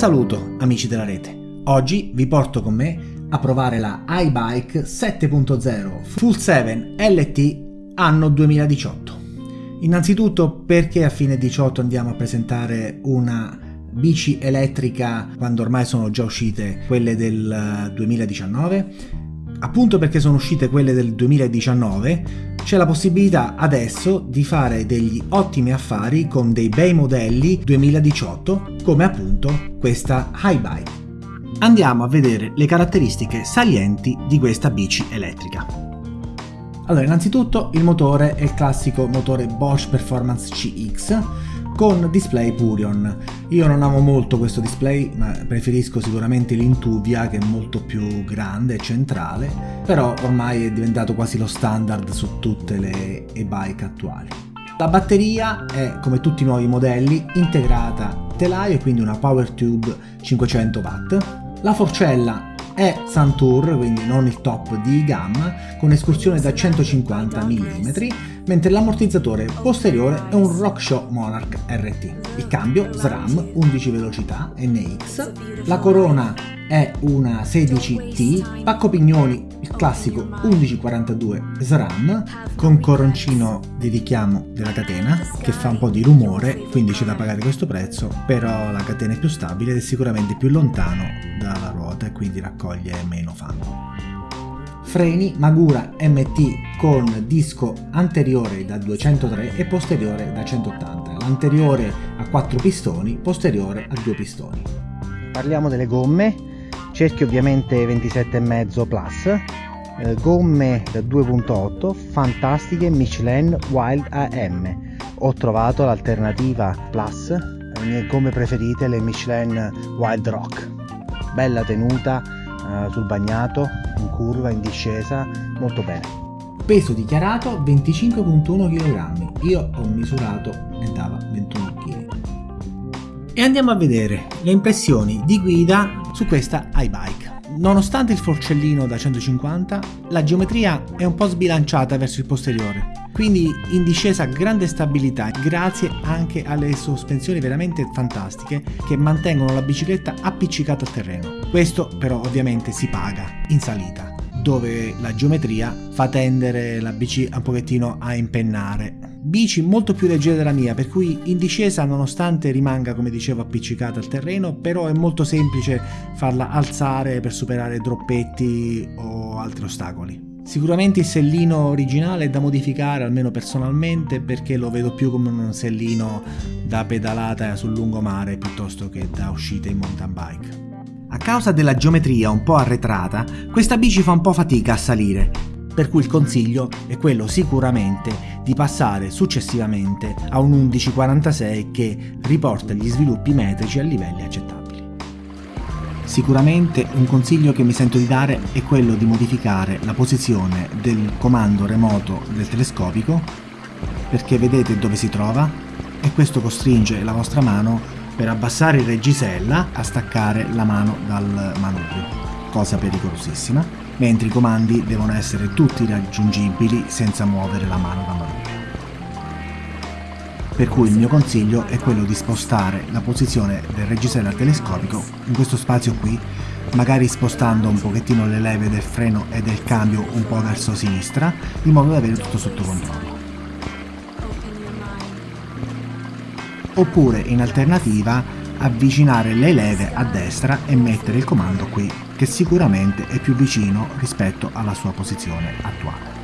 saluto amici della rete, oggi vi porto con me a provare la iBike 7.0 Full 7 LT anno 2018. Innanzitutto perché a fine 18 andiamo a presentare una bici elettrica quando ormai sono già uscite quelle del 2019? Appunto perché sono uscite quelle del 2019 c'è la possibilità adesso di fare degli ottimi affari con dei bei modelli 2018 come appunto questa iBike. Andiamo a vedere le caratteristiche salienti di questa bici elettrica. Allora, innanzitutto il motore è il classico motore Bosch Performance CX con display Purion. Io non amo molto questo display, ma preferisco sicuramente l'Intuvia che è molto più grande e centrale, però ormai è diventato quasi lo standard su tutte le e-bike attuali. La batteria è, come tutti i nuovi modelli, integrata telaio e quindi una Power Tube 500 watt. La forcella è Santur, quindi non il top di gamma, con escursione da 150 mm, mentre l'ammortizzatore posteriore è un RockShow Monarch RT. Il cambio SRAM 11 velocità NX, la corona è una 16T, pacco pignoni il classico 1142 SRAM con coroncino di richiamo della catena che fa un po' di rumore quindi c'è da pagare questo prezzo però la catena è più stabile ed è sicuramente più lontano dalla ruota e quindi raccoglie meno fango freni Magura MT con disco anteriore da 203 e posteriore da 180, l'anteriore a 4 pistoni, posteriore a 2 pistoni. Parliamo delle gomme, cerchio ovviamente 27,5 plus, eh, gomme da 2.8, fantastiche Michelin Wild AM. Ho trovato l'alternativa plus, le mie gomme preferite, le Michelin Wild Rock. Bella tenuta, eh, sul bagnato, in curva, in discesa, molto bene. Peso dichiarato 25.1 kg, io ho misurato e dava 21 kg. E andiamo a vedere le impressioni di guida su questa iBike. Nonostante il forcellino da 150, la geometria è un po' sbilanciata verso il posteriore, quindi in discesa grande stabilità grazie anche alle sospensioni veramente fantastiche che mantengono la bicicletta appiccicata al terreno. Questo però ovviamente si paga in salita dove la geometria fa tendere la bici un pochettino a impennare. Bici molto più leggera della mia, per cui in discesa nonostante rimanga come dicevo appiccicata al terreno, però è molto semplice farla alzare per superare droppetti o altri ostacoli. Sicuramente il sellino originale è da modificare, almeno personalmente, perché lo vedo più come un sellino da pedalata sul lungomare piuttosto che da uscita in mountain bike. A causa della geometria un po' arretrata, questa bici fa un po' fatica a salire, per cui il consiglio è quello sicuramente di passare successivamente a un 1146 che riporta gli sviluppi metrici a livelli accettabili. Sicuramente un consiglio che mi sento di dare è quello di modificare la posizione del comando remoto del telescopico perché vedete dove si trova e questo costringe la vostra mano per abbassare il reggisella a staccare la mano dal manubrio, cosa pericolosissima, mentre i comandi devono essere tutti raggiungibili senza muovere la mano dal manubrio. Per cui il mio consiglio è quello di spostare la posizione del reggisella telescopico in questo spazio qui, magari spostando un pochettino le leve del freno e del cambio un po' verso sinistra, in modo da avere tutto sotto controllo. Oppure in alternativa avvicinare le leve a destra e mettere il comando qui che sicuramente è più vicino rispetto alla sua posizione attuale.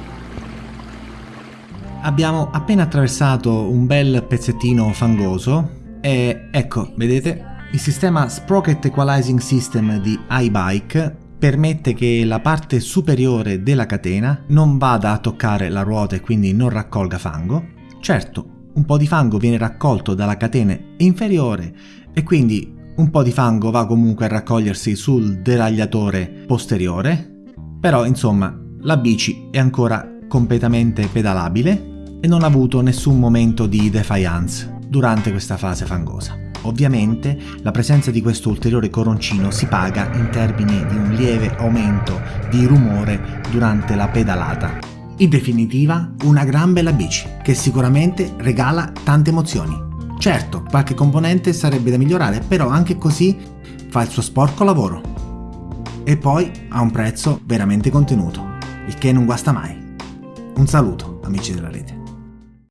Abbiamo appena attraversato un bel pezzettino fangoso e ecco, vedete, il sistema Sprocket Equalizing System di iBike permette che la parte superiore della catena non vada a toccare la ruota e quindi non raccolga fango. Certo, un po' di fango viene raccolto dalla catena inferiore e quindi un po' di fango va comunque a raccogliersi sul deragliatore posteriore, però insomma la bici è ancora completamente pedalabile e non ha avuto nessun momento di defiance durante questa fase fangosa. Ovviamente la presenza di questo ulteriore coroncino si paga in termini di un lieve aumento di rumore durante la pedalata in definitiva, una gran bella bici che sicuramente regala tante emozioni. Certo, qualche componente sarebbe da migliorare, però anche così fa il suo sporco lavoro. E poi ha un prezzo veramente contenuto, il che non guasta mai. Un saluto, amici della rete.